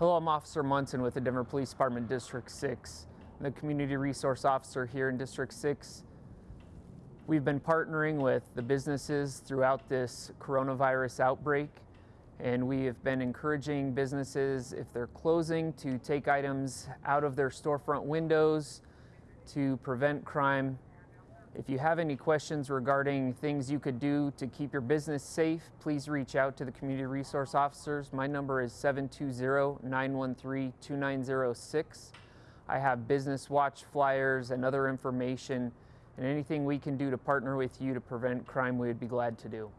Hello, I'm Officer Munson with the Denver Police Department District 6. I'm the Community Resource Officer here in District 6. We've been partnering with the businesses throughout this coronavirus outbreak and we have been encouraging businesses if they're closing to take items out of their storefront windows to prevent crime. If you have any questions regarding things you could do to keep your business safe, please reach out to the community resource officers. My number is 720-913-2906. I have business watch flyers and other information and anything we can do to partner with you to prevent crime, we would be glad to do.